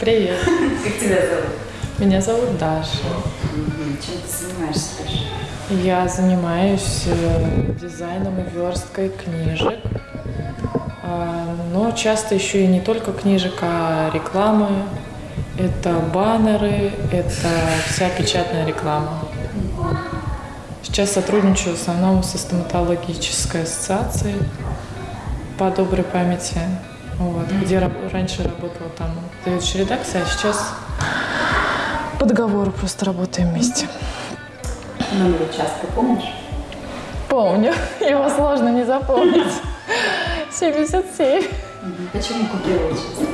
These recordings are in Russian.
Привет. Как тебя зовут? Меня зовут Даша. Чем ты занимаешься, Даша? Я занимаюсь э, дизайном и версткой книжек. А, Но часто еще и не только книжек, а рекламы. Это баннеры, это вся печатная реклама. Сейчас сотрудничаю в основном со стоматологической ассоциацией по доброй памяти. Вот, где раб- раньше работала там заведующая редакция, а сейчас по договору просто работаем вместе. Номер участка помнишь? Помню, его сложно не запомнить. 77. Почему купила участок?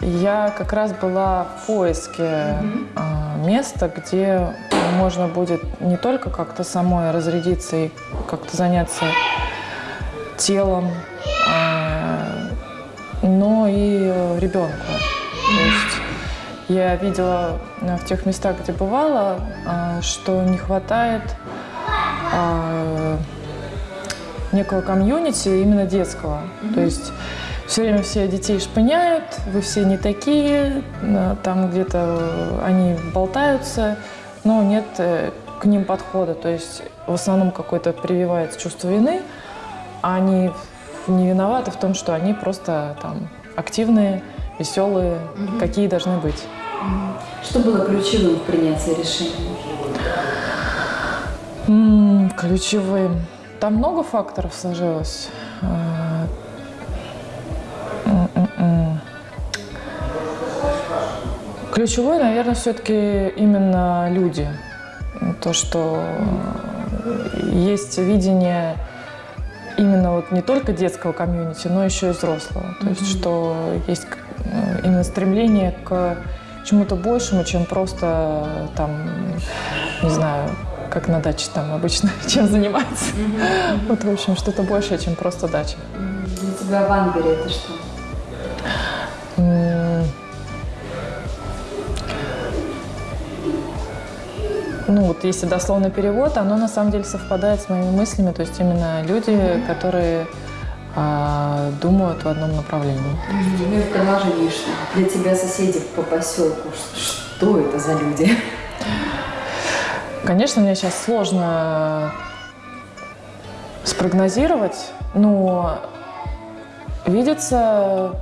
Я как раз была в поиске а, места, где можно будет не только как-то самой разрядиться и как-то заняться телом, а, но и ребенку. То есть я видела а, в тех местах, где бывала, а, что не хватает некого комьюнити именно детского. То есть все время все детей шпыняют, вы все не такие, там где-то они болтаются, но нет э, к ним подхода. То есть в основном какое-то прививается чувство вины, а они не виноваты в том, что они просто там активные, веселые, какие должны быть. Что было ключевым в принятии решения? М, Ключевым. Там много факторов сложилось. А, м-м-м. Ключевой, наверное, все-таки именно люди. То, что есть видение именно вот не только детского комьюнити, но еще и взрослого. То есть, что есть э, именно стремление к чему-то большему, чем просто там, не знаю, как на даче там обычно чем заниматься. Вот, в общем, что-то большее, чем просто дача. Для тебя Ванбери это что? Ну, вот если дословный перевод, оно на самом деле совпадает с моими мыслями. То есть именно люди, которые а, думают в одном направлении. Ну и в продолжении? Для тебя соседи по поселку, что это за люди? Конечно, мне сейчас сложно спрогнозировать, но видится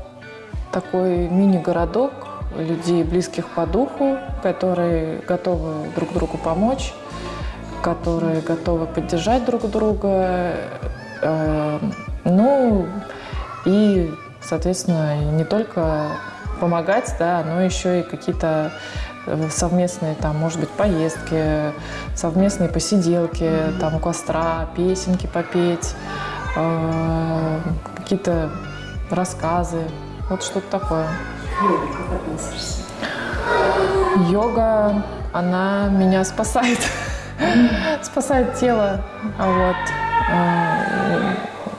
такой мини-городок людей, близких по духу, которые готовы друг другу помочь, которые готовы поддержать друг друга. Э, Ну и, соответственно, не только помогать, да, но еще и какие-то э, совместные, там, может быть, поездки, совместные посиделки, там, у костра, песенки попеть, э, какие-то рассказы, вот что-то такое. К йоге как относишься? Йога, она меня спасает, спасает тело, а вот.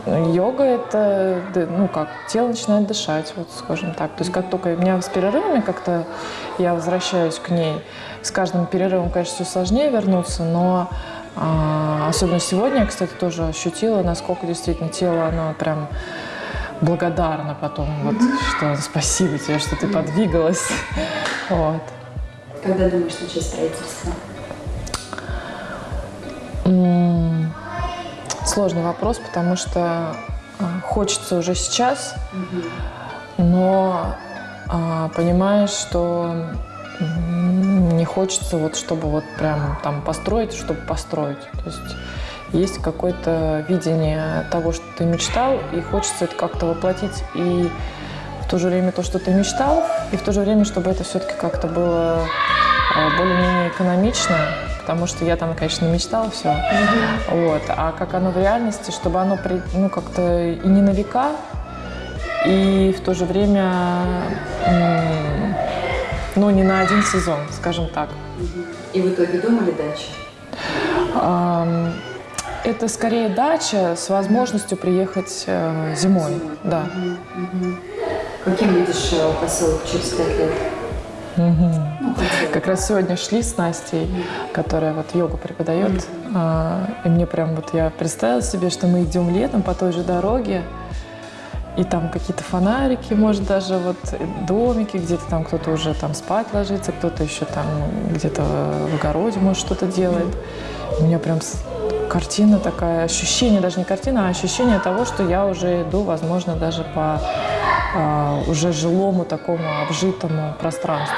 э, Йога это, ну как, тело начинает дышать, вот скажем так. То есть как только у меня с перерывами как-то я возвращаюсь к ней, с каждым перерывом, конечно, все сложнее вернуться, но а, особенно сегодня я, кстати, тоже ощутила, насколько действительно тело, оно прям благодарно потом, вот, что спасибо тебе, что ты подвигалась. Вот. Когда думаешь начать строительство? Сложный вопрос, потому что а, хочется уже сейчас, но а, понимаешь, что не хочется вот, чтобы вот прям там построить, чтобы построить. То есть есть какое-то видение того, что ты мечтал, и хочется это как-то воплотить и в то же время то, что ты мечтал, и в то же время, чтобы это все-таки как-то было а, более-менее экономично, потому что я там, конечно, мечтала все. Вот. А как оно в реальности, чтобы оно при- ну, как-то и не на века, и в то же время ну, не на один сезон, скажем так. И в итоге думали дача? Это скорее дача с возможностью приехать э, зимой. Да. Каким видишь э, поселок через пять лет? Ну, хотела. Как раз сегодня шли с Настей, которая вот йогу преподает, а, и мне прям вот я представила себе, что мы идем летом по той же дороге, и там какие-то фонарики, может, даже вот домики, где-то там кто-то уже там спать ложится, кто-то еще там где-то в огороде, может, что-то делает. У меня прям картина такая, ощущение, даже не картина, а ощущение того, что я уже иду, возможно, даже по а, уже жилому такому обжитому пространству.